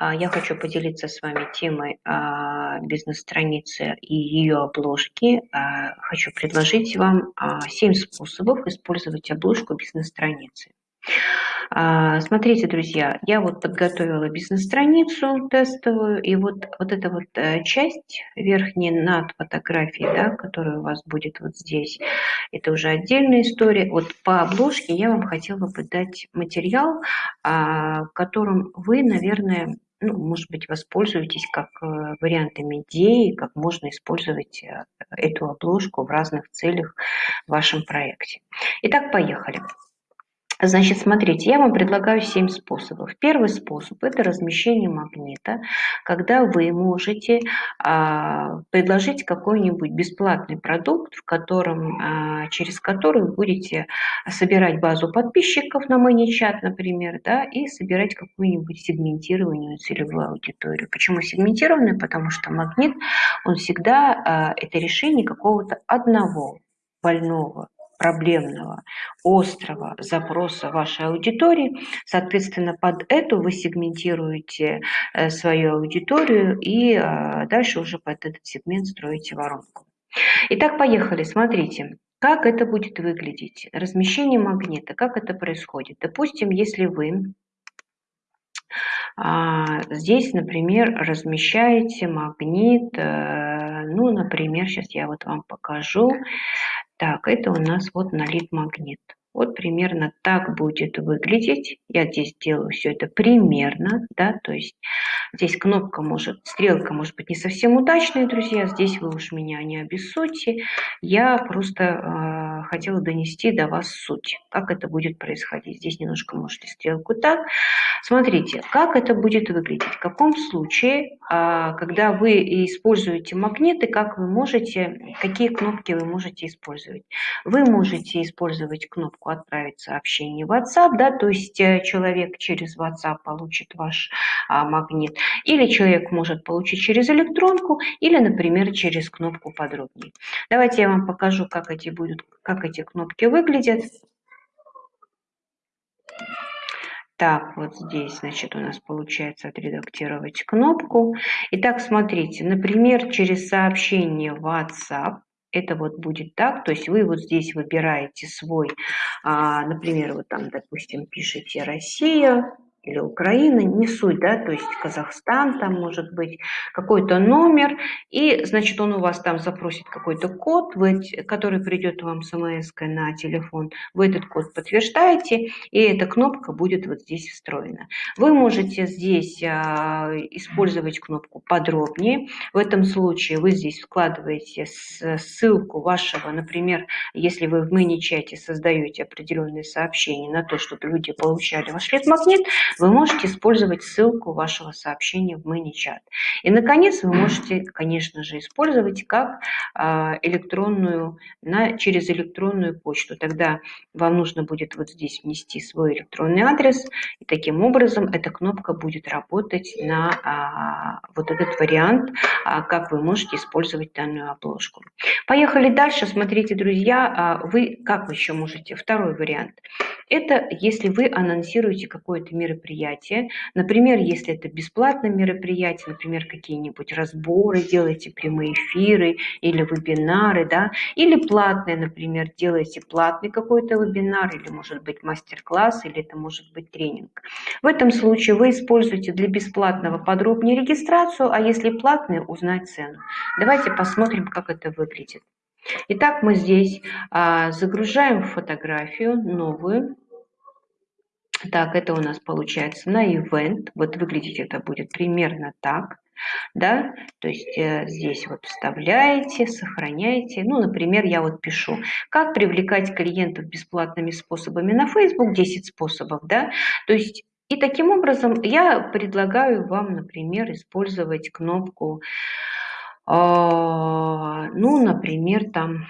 а, я хочу поделиться с вами темой а, бизнес-страницы и ее обложки. А, хочу предложить вам 7 способов использовать обложку бизнес-страницы. Смотрите, друзья, я вот подготовила бизнес-страницу тестовую, и вот, вот эта вот э, часть верхняя над фотографией, да, которая у вас будет вот здесь, это уже отдельная история. Вот по обложке я вам хотела бы дать материал, которым вы, наверное, ну, может быть, воспользуетесь как э, вариантами идеи, как можно использовать э, эту обложку в разных целях в вашем проекте. Итак, поехали. Значит, смотрите, я вам предлагаю 7 способов. Первый способ – это размещение магнита, когда вы можете а, предложить какой-нибудь бесплатный продукт, в котором, а, через который вы будете собирать базу подписчиков на ManyChat, например, да, и собирать какую-нибудь сегментированную целевую аудиторию. Почему сегментированную? Потому что магнит, он всегда а, – это решение какого-то одного больного проблемного, острого запроса вашей аудитории. Соответственно, под эту вы сегментируете э, свою аудиторию и э, дальше уже под этот сегмент строите воронку. Итак, поехали, смотрите. Как это будет выглядеть? Размещение магнита, как это происходит? Допустим, если вы а, здесь, например, размещаете магнит, э, ну, например, сейчас я вот вам покажу. Так, это у нас вот налит магнит. Вот примерно так будет выглядеть. Я здесь делаю все это примерно, да, то есть здесь кнопка может, стрелка может быть не совсем удачная, друзья, здесь вы уж меня не обессудьте. Я просто э, хотела донести до вас суть, как это будет происходить. Здесь немножко можете стрелку так. Смотрите, как это будет выглядеть, в каком случае, э, когда вы используете магниты, как вы можете, какие кнопки вы можете использовать. Вы можете использовать кнопку «Отправить сообщение в WhatsApp», да, то есть э, человек через WhatsApp получит ваш а, магнит, или человек может получить через электронку, или, например, через кнопку «Подробнее». Давайте я вам покажу, как эти, будут, как эти кнопки выглядят. Так, вот здесь, значит, у нас получается отредактировать кнопку. Итак, смотрите, например, через сообщение WhatsApp это вот будет так, то есть вы вот здесь выбираете свой, а, например, вот там, допустим, пишите «Россия», или Украина, не суть, да, то есть Казахстан там может быть, какой-то номер, и, значит, он у вас там запросит какой-то код, вы, который придет вам смс на телефон, вы этот код подтверждаете, и эта кнопка будет вот здесь встроена. Вы можете здесь а, использовать кнопку подробнее, в этом случае вы здесь вкладываете ссылку вашего, например, если вы в мини-чате создаете определенные сообщения на то, чтобы люди получали ваш лид-магнит, вы можете использовать ссылку вашего сообщения в ManyChat. И, наконец, вы можете, конечно же, использовать как а, электронную, на, через электронную почту. Тогда вам нужно будет вот здесь внести свой электронный адрес, и таким образом эта кнопка будет работать на а, вот этот вариант, а, как вы можете использовать данную обложку. Поехали дальше. Смотрите, друзья, вы как еще можете? Второй вариант. Это если вы анонсируете какое-то мероприятие, например, если это бесплатное мероприятие, например, какие-нибудь разборы, делаете прямые эфиры или вебинары, да, или платное, например, делаете платный какой-то вебинар, или может быть мастер-класс, или это может быть тренинг. В этом случае вы используете для бесплатного подробнее регистрацию, а если платное, узнать цену. Давайте посмотрим, как это выглядит. Итак, мы здесь а, загружаем фотографию новую. Так, это у нас получается на event. Вот выглядеть это будет примерно так. Да, то есть э, здесь вот вставляете, сохраняете. Ну, например, я вот пишу, как привлекать клиентов бесплатными способами на Facebook, 10 способов, да. То есть и таким образом я предлагаю вам, например, использовать кнопку, э, ну, например, там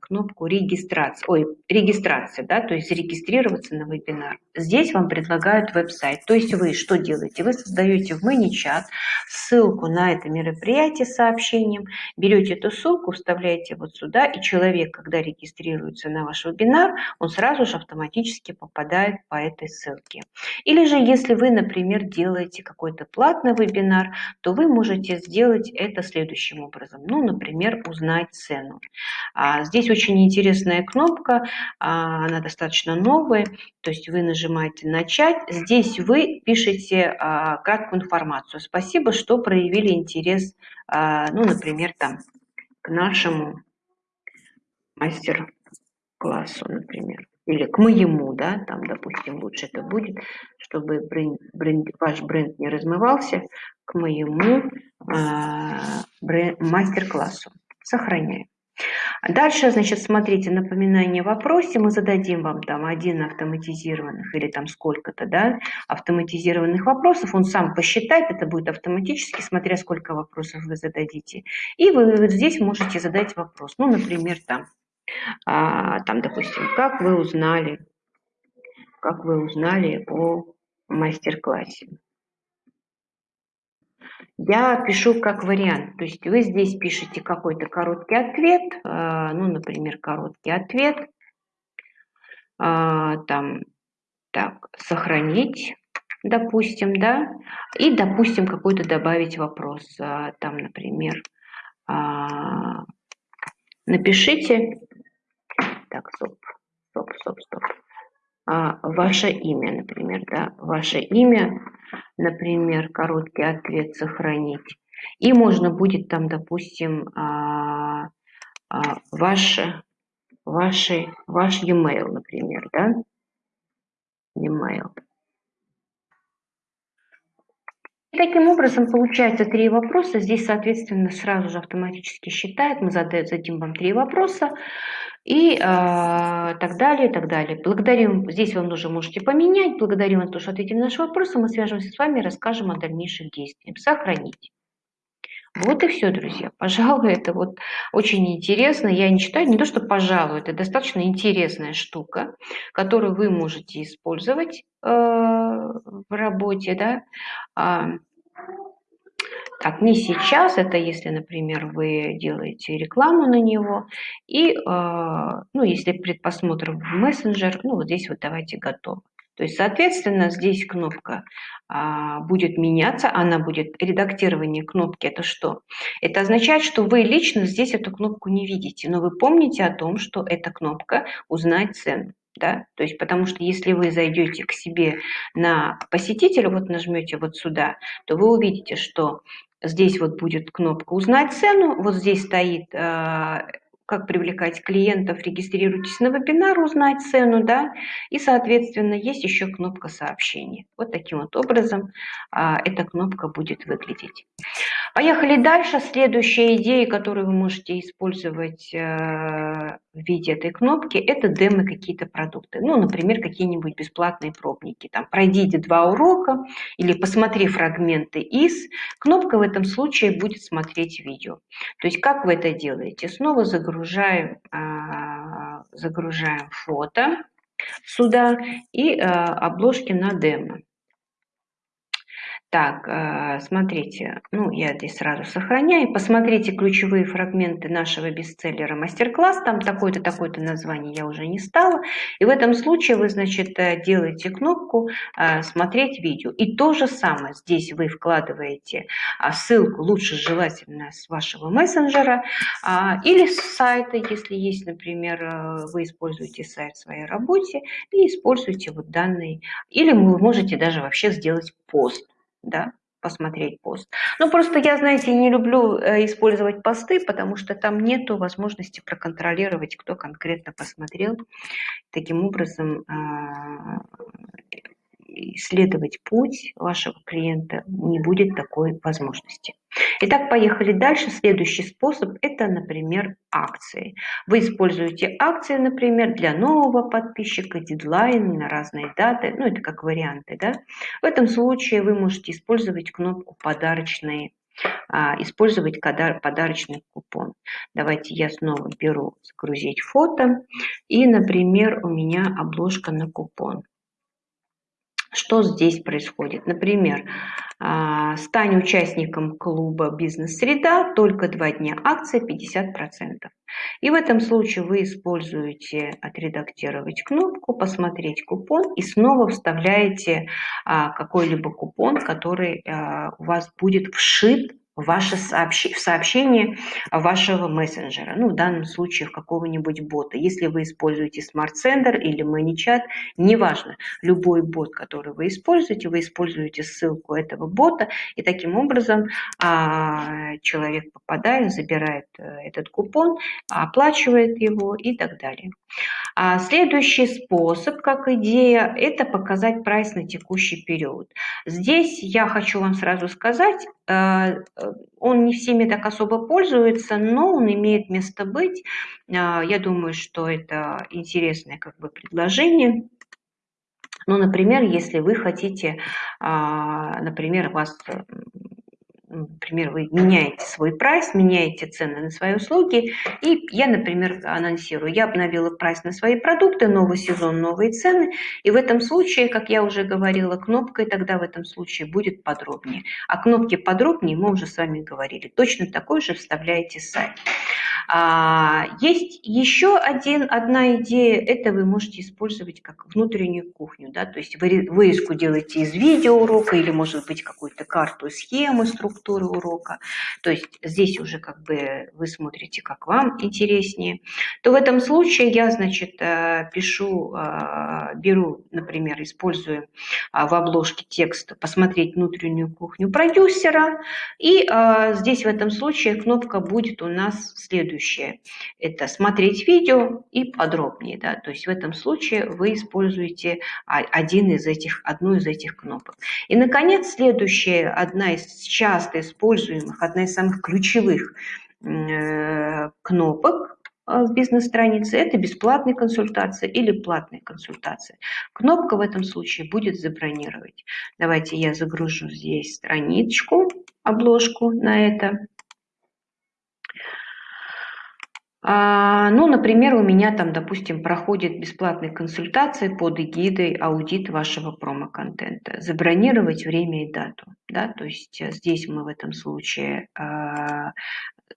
кнопку регистрации, ой, регистрация, да, то есть зарегистрироваться на вебинар. Здесь вам предлагают веб-сайт. То есть вы что делаете? Вы создаете в ManyChat ссылку на это мероприятие с сообщением, берете эту ссылку, вставляете вот сюда, и человек, когда регистрируется на ваш вебинар, он сразу же автоматически попадает по этой ссылке. Или же, если вы, например, делаете какой-то платный вебинар, то вы можете сделать это следующим образом. Ну, например, узнать цену. А Здесь очень интересная кнопка, а, она достаточно новая, то есть вы нажимаете «Начать». Здесь вы пишете а, краткую информацию. Спасибо, что проявили интерес, а, ну, например, там, к нашему мастер-классу, например, или к моему, да, там, допустим, лучше это будет, чтобы бренд, бренд, ваш бренд не размывался, к моему э, мастер-классу. Сохраняем. Дальше, значит, смотрите, напоминание в вопросе, мы зададим вам там один автоматизированных или там сколько-то, да, автоматизированных вопросов, он сам посчитает, это будет автоматически, смотря сколько вопросов вы зададите. И вы вот здесь можете задать вопрос, ну, например, там, а, там, допустим, как вы узнали, как вы узнали о мастер-классе. Я пишу как вариант, то есть вы здесь пишете какой-то короткий ответ, а, ну, например, короткий ответ, а, там, так, сохранить, допустим, да, и, допустим, какой-то добавить вопрос, а, там, например, напишите, так, стоп, стоп, стоп, стоп, ваше имя, например, да, ваше имя, например, короткий ответ сохранить. И можно будет там, допустим, а, а, ваш, ваши, ваш e-mail, например, да? E-mail. И таким образом получается три вопроса. Здесь, соответственно, сразу же автоматически считает. Мы зададим вам три вопроса и э, так далее, и так далее. Благодарим, здесь вам уже можете поменять. Благодарим то, что ответили на наши вопросы. Мы свяжемся с вами и расскажем о дальнейших действиях. Сохранить. Вот и все, друзья. Пожалуй, это вот очень интересно. Я не считаю, не то, что пожалуй, это достаточно интересная штука, которую вы можете использовать э, в работе, да. А, так, не сейчас, это если, например, вы делаете рекламу на него, и, а, ну, если предпосмотр в мессенджер, ну, вот здесь вот давайте готово. То есть, соответственно, здесь кнопка а, будет меняться, она будет редактирование кнопки. Это что? Это означает, что вы лично здесь эту кнопку не видите, но вы помните о том, что эта кнопка «Узнать цену». Да? То есть, потому что если вы зайдете к себе на посетителя, вот нажмете вот сюда, то вы увидите, что Здесь вот будет кнопка «Узнать цену», вот здесь стоит а, как привлекать клиентов, регистрируйтесь на вебинар, узнать цену, да, и, соответственно, есть еще кнопка сообщения. Вот таким вот образом а, эта кнопка будет выглядеть. Поехали дальше. Следующая идея, которую вы можете использовать э, в виде этой кнопки, это демо какие-то продукты. Ну, например, какие-нибудь бесплатные пробники. Там, пройдите два урока или посмотри фрагменты из. Кнопка в этом случае будет смотреть видео. То есть, как вы это делаете? Снова загружаем, э, загружаем фото сюда и э, обложки на демо. Так, э, смотрите, ну я здесь сразу сохраняю. Посмотрите ключевые фрагменты нашего бестселлера мастер-класс. Там такое-то, такое-то название я уже не стала. И в этом случае вы, значит, э, делаете кнопку э, «Смотреть видео». И то же самое. Здесь вы вкладываете а, ссылку, лучше желательно с вашего мессенджера а, или с сайта, если есть, например, вы используете сайт в своей работе и используете вот данный. Или вы можете даже вообще сделать пост да, посмотреть пост. Ну, просто я, знаете, не люблю э, использовать посты, потому что там нету возможности проконтролировать, кто конкретно посмотрел. Таким образом, а, исследовать путь вашего клиента не будет такой возможности. Итак, поехали дальше. Следующий способ – это, например, акции. Вы используете акции, например, для нового подписчика, дедлайн на разные даты, ну это как варианты. Да? В этом случае вы можете использовать кнопку «Подарочные а, использовать подарочный купон. Давайте я снова беру загрузить фото. И, например, у меня обложка на купон. Что здесь происходит? Например, а, стань участником клуба «Бизнес-среда», только два дня, акция 50%. И в этом случае вы используете «Отредактировать кнопку», «Посмотреть купон» и снова вставляете а, какой-либо купон, который а, у вас будет вшит ваше сообщ... в сообщение вашего мессенджера, ну, в данном случае в какого-нибудь бота. Если вы используете Smart Sender или ManyChat, неважно, любой бот, который вы используете, вы используете ссылку этого бота, и таким образом а, человек попадает, забирает э, этот купон, оплачивает его и так далее. А следующий способ, как идея, это показать прайс на текущий период. Здесь я хочу вам сразу сказать, он не всеми так особо пользуется, но он имеет место быть. Э, я думаю, что это интересное как бы предложение. Ну, например, если вы хотите, а, например, вас например, вы меняете свой прайс, меняете цены на свои услуги, и я, например, анонсирую, я обновила прайс на свои продукты, новый сезон, новые цены, и в этом случае, как я уже говорила, кнопкой тогда в этом случае будет подробнее. А кнопки подробнее мы уже с вами говорили. Точно такой же вставляете сайт. А, есть еще один, одна идея, это вы можете использовать как внутреннюю кухню, да, то есть вы вырезку делаете из видеоурока или, может быть, какую-то карту, схему структуры урока, то есть здесь уже как бы вы смотрите, как вам интереснее, то в этом случае я, значит, э, пишу, э, беру, например, использую а, в обложке текста «Посмотреть внутреннюю кухню продюсера», и э, здесь в этом случае кнопка будет у нас следующая следующее. Это смотреть видео и подробнее. Да? То есть в этом случае вы используете один из этих, одну из этих кнопок. И, наконец, следующая, одна из часто используемых, одна из самых ключевых э, кнопок э, в бизнес-странице – это бесплатная консультация или платная консультация. Кнопка в этом случае будет «Забронировать». Давайте я загружу здесь страничку, обложку на это. А, ну, например, у меня там, допустим, проходит бесплатные консультации под эгидой аудит вашего промо-контента. Забронировать время и дату. Да? То есть э, здесь мы в этом случае а,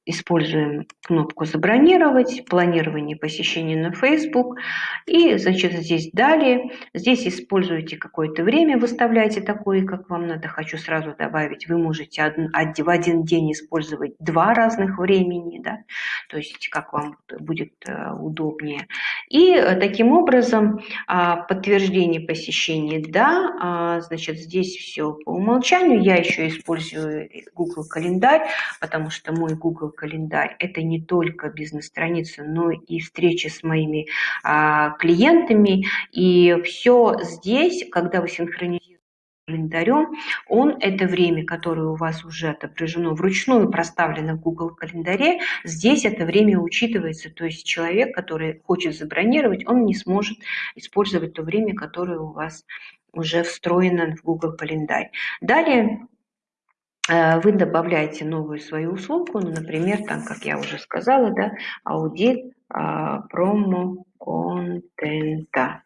используем кнопку «Забронировать», планирование посещения на Facebook. И, значит, здесь «Далее». Здесь используете какое-то время, выставляете такое, как вам надо. Хочу сразу добавить, вы можете в один день использовать два разных времени, да? то есть как вам будет э, удобнее. И э, таким образом а, подтверждение посещения «Да», а, значит, здесь все по умолчанию. Я еще использую Google календарь, потому что мой Google календарь – это не только бизнес-страница, но и встречи с моими а, клиентами. И все здесь, когда вы синхронизируете календарем, он это время, которое у вас уже отображено вручную, проставлено в Google календаре, здесь это время учитывается, то есть человек, который хочет забронировать, он не сможет использовать то время, которое у вас уже встроено в Google календарь. Далее вы добавляете новую свою услугу, ну, например, там, как я уже сказала, да, аудит а, промо-контента.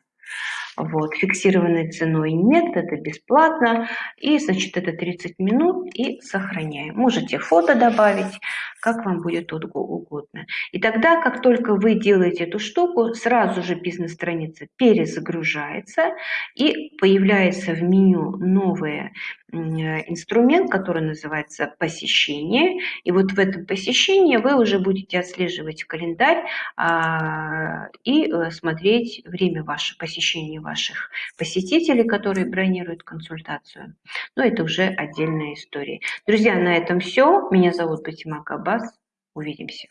Вот, фиксированной ценой нет, это бесплатно. И, значит, это 30 минут и сохраняем. Можете фото добавить, как вам будет угодно. И тогда, как только вы делаете эту штуку, сразу же бизнес-страница перезагружается и появляется в меню новое инструмент, который называется посещение. И вот в этом посещении вы уже будете отслеживать календарь а, и э, смотреть время ваше, посещения ваших посетителей, которые бронируют консультацию. Но это уже отдельная история. Друзья, на этом все. Меня зовут Батима Кабас. Увидимся.